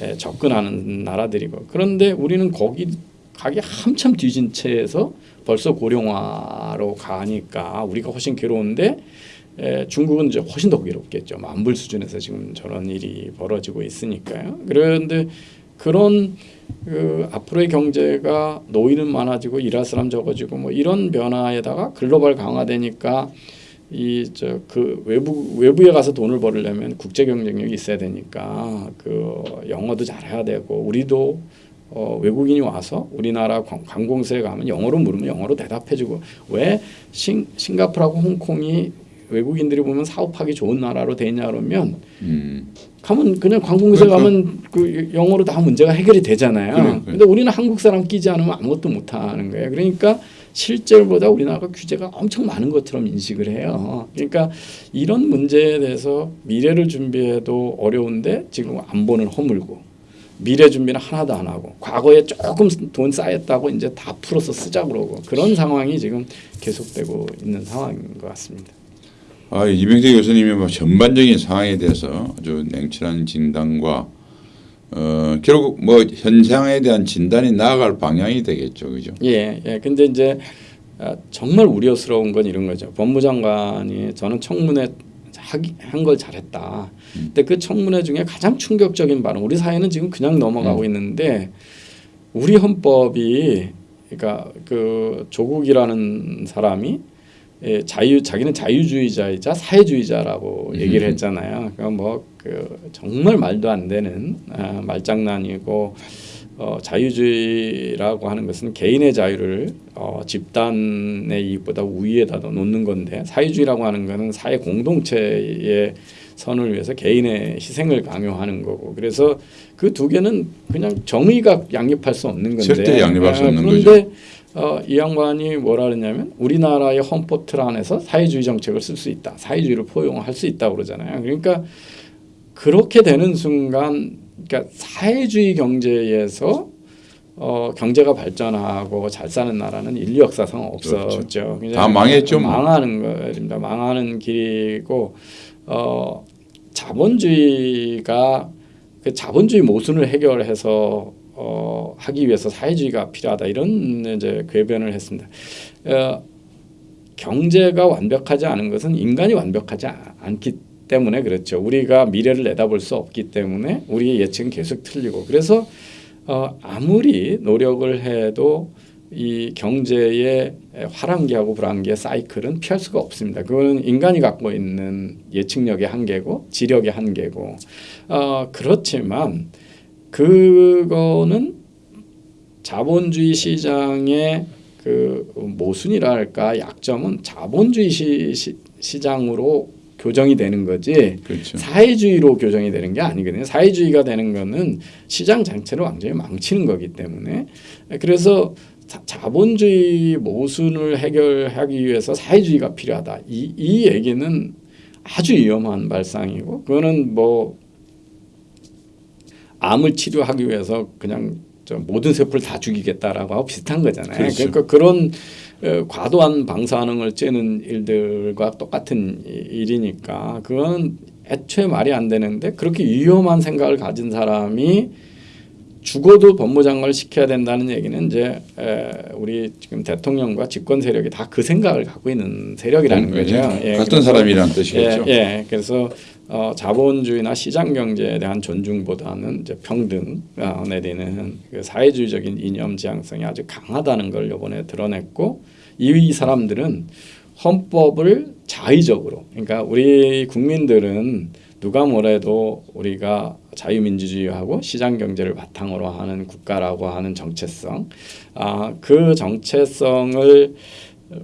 에, 접근하는 나라들이고 그런데 우리는 거기 가기 한참 뒤진 채에서 벌써 고령화로 가니까 우리가 훨씬 괴로운데 에, 중국은 이제 훨씬 더 괴롭겠죠. 만불 수준에서 지금 저런 일이 벌어지고 있으니까요. 그런데 그런 그 앞으로의 경제가 노인은 많아지고 일할 사람 적어지고 뭐 이런 변화에다가 글로벌 강화되니까 이 저 그 외부 외부에 가서 돈을 벌려면 국제 경쟁력이 있어야 되니까 그 영어도 잘해야 되고 우리도 어, 외국인이 와서 우리나라 관- 관공서에 가면 영어로 물으면 영어로 대답해주고 왜 싱, 싱가포르하고 홍콩이 외국인들이 보면 사업하기 좋은 나라로 되냐 그러면 음. 가면 그냥 관공서에 그러니까. 가면 그 영어로 다 문제가 해결이 되잖아요. 그래, 그래. 근데 우리는 한국 사람 끼지 않으면 아무것도 못 하는 거예요. 그러니까 실제보다 우리나라가 규제가 엄청 많은 것처럼 인식을 해요. 그러니까 이런 문제에 대해서 미래를 준비해도 어려운데 지금 안보는 허물고 미래 준비는 하나도 안 하고 과거에 조금 돈 쌓였다고 이제 다 풀어서 쓰자 그러고 그런 상황이 지금 계속되고 있는 상황인 것 같습니다. 아, 이병재 교수님의 뭐 전반적인 상황에 대해서 아주 냉철한 진단과 어, 결국 뭐 현상에 대한 진단이 나아갈 방향이 되겠죠, 그죠? 예, 예. 근데 이제 아, 정말 우려스러운 건 이런 거죠. 법무장관이 저는 청문회 한 걸 잘했다. 근데 그 청문회 중에 가장 충격적인 발언. 우리 사회는 지금 그냥 넘어가고 있는데 우리 헌법이 그러니까 그 조국이라는 사람이 예, 자유 자기는 자유주의자이자 사회주의자라고 얘기를 했잖아요. 그러니까 뭐그 정말 말도 안 되는 아, 말장난이고 어, 자유주의라고 하는 것은 개인의 자유를 어, 집단의 이익보다 우위에다 놓는 건데 사회주의라고 하는 것은 사회 공동체의 선을 위해서 개인의 희생을 강요하는 거고. 그래서 그 두 개는 그냥 정의가 양립할 수 없는 건데. 절대 양립할 수 아, 없는 그런데 어, 이 양반이 뭐라 그러냐면 우리나라의 헌법 틀 안에서 사회주의 정책을 쓸 수 있다 사회주의를 포용할 수 있다 고 그러잖아요 그러니까 그렇게 되는 순간 그러니까 사회주의 경제에서 어, 경제가 발전하고 잘 사는 나라는 인류 역사상 없었죠. 그냥 다 망했죠, 뭐. 망하는 거입니다. 망하는 길이고 어, 자본주의가 그 자본주의 모순을 해결해서 어, 하기 위해서 사회주의가 필요하다 이런 이제 궤변을 했습니다. 어, 경제가 완벽하지 않은 것은 인간이 완벽하지 아- 않기 때문에 그렇죠. 우리가 미래를 내다볼 수 없기 때문에 우리의 예측은 계속 틀리고 그래서 어, 아무리 노력을 해도 이 경제의 화랑기하고 불황기의 사이클은 피할 수가 없습니다. 그거는 인간이 갖고 있는 예측력의 한계고 지력의 한계고 어, 그렇지만 그거는 자본주의 시장의 그 모순이랄까 약점은 자본주의 시, 시, 시 장으로 교정이 되는 거지 그렇죠. 사회주의로 교정이 되는 게 아니거든요. 사회주의가 되는 거는 시장 자체를 완전히 망치는 거기 때문에 그래서 자, 자본주의 모순을 해결하기 위해서 사회주의가 필요하다. 이, 이 얘기는 아주 위험한 발상이고 그거는 뭐 암을 치료하기 위해서 그냥 저 모든 세포를 다 죽이겠다라고 하고 비슷한 거잖아요. 그렇죠. 그러니까 그런 어, 과도한 방사능을 쬐는 일들과 똑같은 이- 일이니까 그건 애초에 말이 안 되는데 그렇게 위험한 생각을 가진 사람이 죽어도 법무장관을 시켜야 된다는 얘기는 이제 에, 우리 지금 대통령과 집권 세력이 다 그 생각을 갖고 있는 세력이라는 음, 거죠. 예, 같은 사람이라는 뜻이겠죠. 예, 예. 그래서 어, 자본주의나 시장 경제에 대한 존중보다는 이제 평등 어, 내리는 그 사회주의적인 이념 지향성이 아주 강하다는 걸 이번에 드러냈고 이, 이 사람들은 헌법을 자의적으로 그러니까 우리 국민들은 누가 뭐래도 우리가 자유민주주의하고 시장 경제를 바탕으로 하는 국가라고 하는 정체성 아, 그 정체성을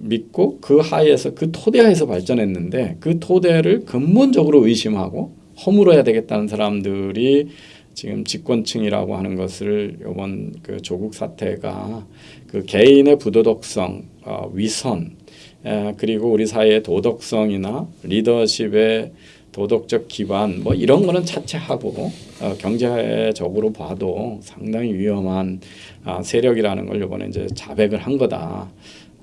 믿고 그 하에서 그 토대 하에서 발전했는데 그 토대를 근본적으로 의심하고 허물어야 되겠다는 사람들이 지금 집권층이라고 하는 것을 이번 그 조국 사태가 그 개인의 부도덕성, 어, 위선, 에, 그리고 우리 사회의 도덕성이나 리더십의 도덕적 기반 뭐 이런 거는 차치하고 어, 경제적으로 봐도 상당히 위험한 아, 세력이라는 걸 이번에 이제 자백을 한 거다.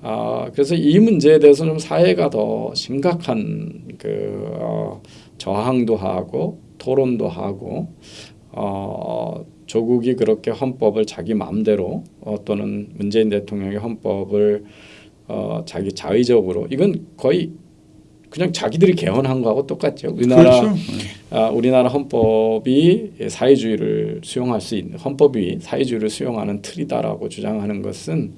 아, 그래서 이 문제에 대해서 좀 사회가 더 심각한 그 어, 저항도 하고 토론도 하고 어, 조국이 그렇게 헌법을 자기 마음대로 어, 또는 문재인 대통령의 헌법을 어, 자기 자의적으로 이건 거의 그냥 자기들이 개헌한 거하고 똑같죠. 우리나라 그렇죠. 아, 우리나라 헌법이 사회주의를 수용할 수 있는 헌법이 사회주의를 수용하는 틀이다라고 주장하는 것은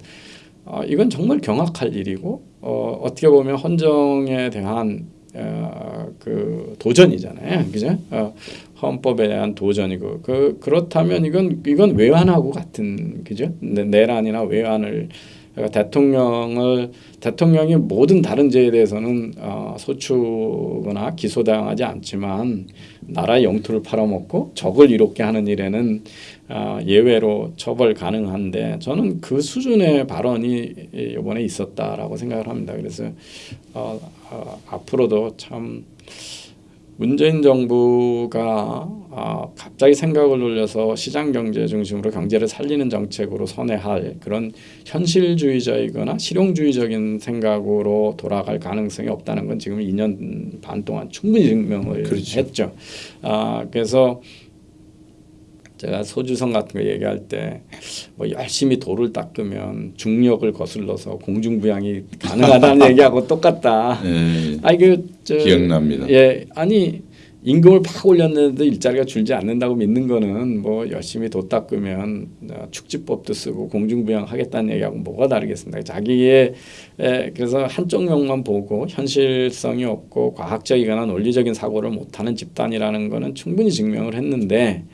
어, 이건 정말 경악할 일이고 어, 어떻게 보면 헌정에 대한 어, 그 도전이잖아요, 그죠? 어, 헌법에 대한 도전이고 그 그렇다면 이건 이건 외환하고 같은 그죠? 내- 내란이나 외환을 그러니까 대통령을 대통령이 모든 다른 죄에 대해서는 어, 소추거나 기소당하지 않지만 나라의 영토를 팔아먹고 적을 이롭게 하는 일에는 어, 예외로 처벌 가능한데 저는 그 수준의 발언이 이번에 있었다라고 생각을 합니다. 그래서 어, 어, 앞으로도 참 문재인 정부가 아, 갑자기 생각을 돌려서 시장 경제 중심으로 경제를 살리는 정책으로 선회할 그런 현실주의적이거나 실용주의적인 생각으로 돌아갈 가능성이 없다는 건 지금 2년 반 동안 충분히 증명을 그렇죠. 했죠. 아, 그래서 제가 소주성 같은 거 얘기할 때 뭐 열심히 돌을 닦으면 중력을 거슬러서 공중부양이 가능하다는 얘기하고 똑같다. 예, 아니 그저 기억납니다. 예, 아니 임금을 팍 올렸는데도 일자리가 줄지 않는다고 믿는 거는 뭐 열심히 도 닦으면 어, 축지법도 쓰고 공중부양 하겠다는 얘기하고 뭐가 다르겠습니까? 자기의 에, 그래서 한쪽 면만 보고 현실성이 없고 과학적이거나 논리적인 사고를 못하는 집단이라는 거는 충분히 증명을 했는데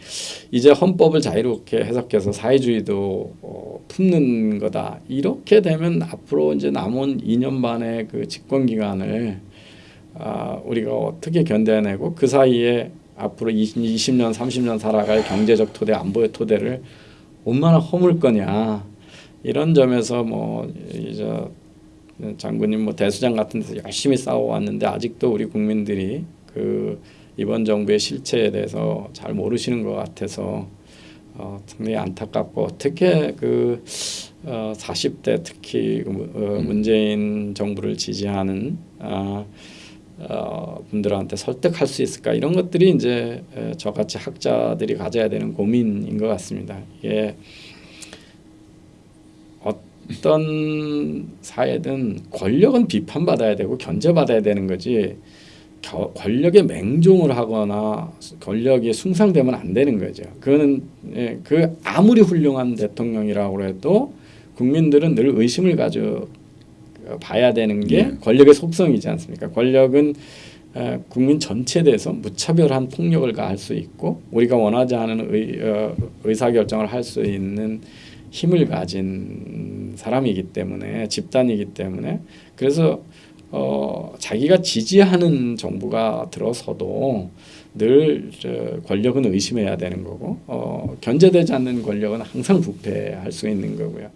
이제 헌법을 자유롭게 해석해서 사회주의도 어, 품는 거다 이렇게 되면 앞으로 이제 남은 2년 반의 그 집권 기간을 아, 우리가 어떻게 견뎌내고 그 사이에 앞으로 20, 20 년, 30년 살아갈 경제적 토대, 안보의 토대를 얼마나 허물 거냐. 이런 점에서 뭐 이제 장군님 뭐 대수장 같은 데서 열심히 싸워왔는데 아직도 우리 국민들이 그 이번 정부의 실체에 대해서 잘 모르시는 것 같아서 어, 상당히 안타깝고 어떻게 그 어, 40대 특히 그, 어, 문재인 정부를 지지하는 아, 어, 분들한테 설득할 수 있을까 이런 것들이 이제 에, 저같이 학자들이 가져야 되는 고민인 것 같습니다. 이게 어떤 사회든 권력은 비판받아야 되고 견제받아야 되는 거지 겨, 권력에 맹종을 하거나 권력이 숭상되면 안 되는 거죠. 그거는 예, 그 아무리 훌륭한 대통령이라고 해도 국민들은 늘 의심을 가져 봐야 되는 게 네. 권력의 속성이지 않습니까? 권력은 어, 국민 전체에 대해서 무차별한 폭력을 가할 수 있고 우리가 원하지 않은 의, 어, 의사결정을 할 수 있는 힘을 가진 사람이기 때문에 집단이기 때문에 그래서 어, 자기가 지지하는 정부가 들어서도 늘 저, 권력은 의심해야 되는 거고 어, 견제되지 않는 권력은 항상 부패할 수 있는 거고요.